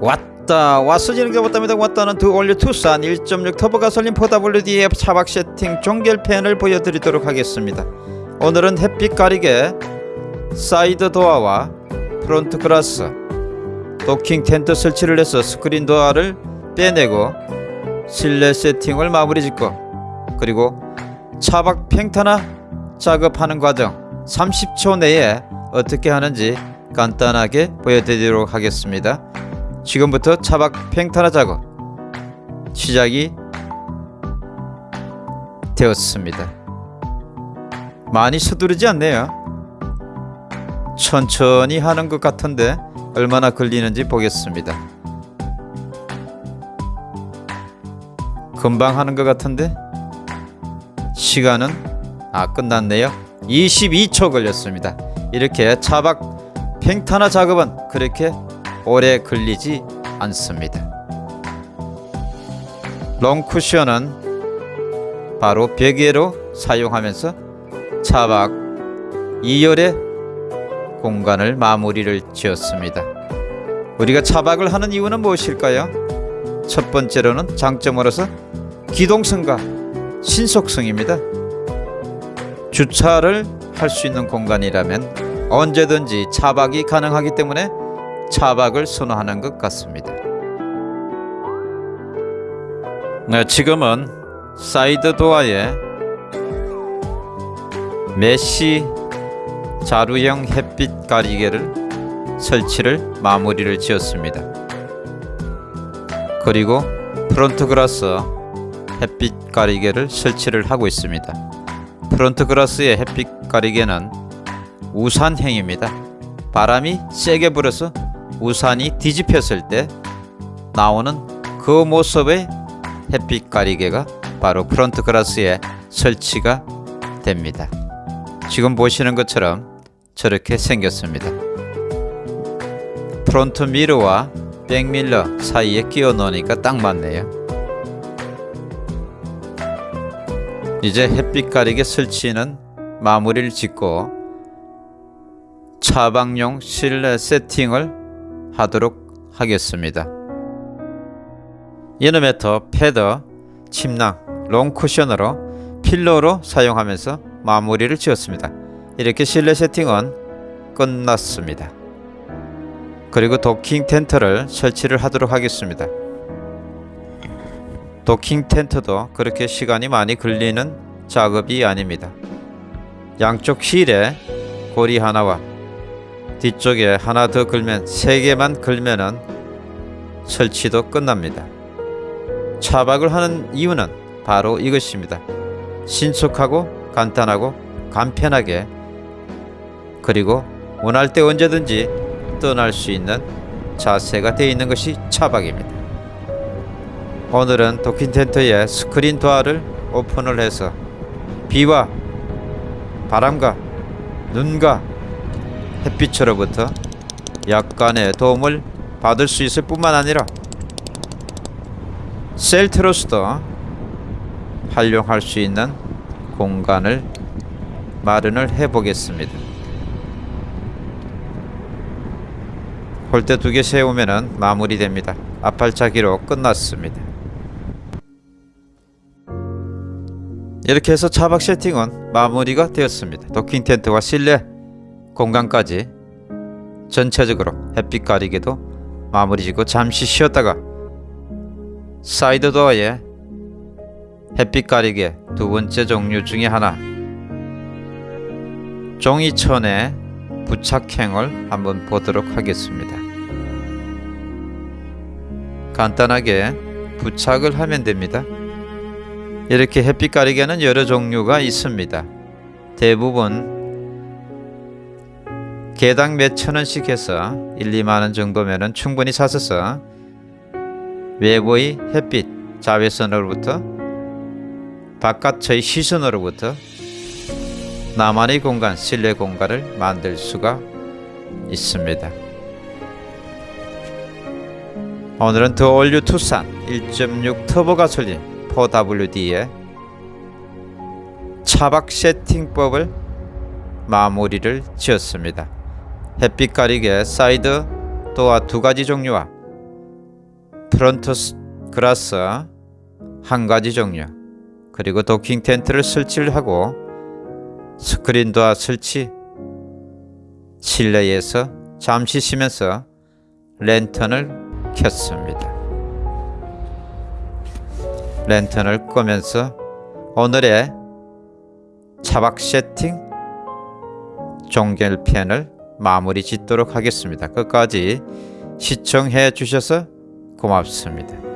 왔다. 왔어지는 게 왔답니다. 왔다는 The All New 투싼 1.6 터보 가솔린 4WD의 차박 세팅 종결편을 보여드리도록 하겠습니다. 오늘은 햇빛 가리개 사이드 도어와 프론트 글라스 도킹 텐트 설치를 해서 스크린 도어를 빼내고 실내 세팅을 마무리 짓고 그리고 차박 평탄화 작업하는 과정 30초 내에 어떻게 하는지 간단하게 보여드리도록 하겠습니다 지금부터 차박 팽타나 작업 시작이 되었습니다 많이 서두르지 않네요 천천히 하는 것 같은데 얼마나 걸리는지 보겠습니다. 금방 하는 것 같은데 시간은 아 끝났네요. 22초 걸렸습니다. 이렇게 차박 팽타나 작업은 그렇게 오래 걸리지 않습니다. 롱쿠션은 바로 베개로 사용하면서 차박 2열의 공간을 마무리를 지었습니다. 우리가 차박을 하는 이유는 무엇일까요? 첫 번째로는 장점으로서 기동성과 신속성입니다. 주차를 할 수 있는 공간이라면 언제든지 차박이 가능하기 때문에 차박을 선호하는 것 같습니다. 네, 지금은 사이드 도어에 메시 자루형 햇빛 가리개를 설치를 마무리를 지었습니다. 그리고 프론트 그라스 햇빛 가리개를 설치를 하고 있습니다. 프론트 그라스의 햇빛 가리개는 우산형입니다. 바람이 세게 불어서 우산이 뒤집혔을 때 나오는 그 모습의 햇빛 가리개가 바로 프론트 그라스에 설치가 됩니다. 지금 보시는 것처럼 저렇게 생겼습니다. 프론트 미러와 백미러 사이에 끼워 넣으니까 딱 맞네요. 이제 햇빛 가리개 설치는 마무리를 짓고 차박용 실내 세팅을 하도록 하겠습니다. inner 매트, 패드, 침낭, long 쿠션으로 filler로 사용하면서 마무리를 지었습니다. 이렇게 실내 세팅은 끝났습니다. 그리고 도킹 텐트를 설치를 하도록 하겠습니다. 도킹 텐트도 그렇게 시간이 많이 걸리는 작업이 아닙니다. 양쪽 힐에 고리 하나와 뒤쪽에 하나 더 걸면 세 개만 걸면은 설치도 끝납니다. 차박을 하는 이유는 바로 이것입니다. 신속하고 간단하고 간편하게 그리고 원할 때 언제든지 떠날 수 있는 자세가 되어 있는 것이 차박입니다. 오늘은 도킹 텐트의 스크린 도어를 오픈을 해서 비와 바람과 눈과 햇빛으로부터 약간의 도움을 받을 수 있을 뿐만 아니라 셀트로스도 활용할 수 있는 공간을 마련을 해 보겠습니다. 홀대 두 개 세우면 마무리됩니다. 앞발차기로 끝났습니다. 이렇게 해서 차박 세팅은 마무리가 되었습니다. 도킹 텐트와 실내 공간까지 전체적으로 햇빛 가리개도 마무리 짓고 잠시 쉬었다가 사이드 도어에 햇빛 가리개 두 번째 종류 중에 하나 종이천의 부착형을 한번 보도록 하겠습니다. 간단하게 부착을 하면 됩니다. 이렇게 햇빛 가리개는 여러 종류가 있습니다. 대부분 개당 몇천 원씩 해서 1, 2만 원 정도면 충분히 사서서 외부의 햇빛 자외선으로부터 바깥의 시선으로부터 나만의 공간, 실내 공간을 만들 수가 있습니다. 오늘은 The All New 투싼 1.6 터보 가솔린 4WD의 차박 세팅법을 마무리를 지었습니다. 햇빛 가리개 사이드 도어 두 가지 종류와 프론트 스- 그라스 한 가지 종류 그리고 도킹 텐트를 설치를 하고 스크린 도어 설치 실내에서 잠시 쉬면서 랜턴을 켰습니다. 랜턴을 끄면서 오늘의 차박 세팅 종결편을 마무리 짓도록 하겠습니다. 끝까지 시청해 주셔서 고맙습니다.